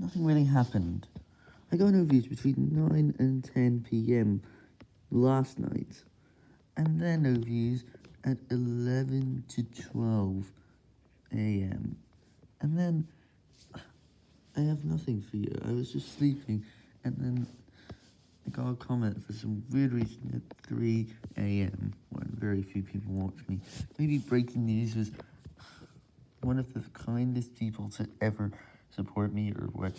nothing really happened. I got no views between 9 and 10 p.m. last night, and then no views at 11 to 12 a.m. And then I have nothing for you. I was just sleeping, and then I got a comment for some weird reason at 3 a.m. when very few people watch me. Maybe breaking news was one of the kindest people to ever support me or what.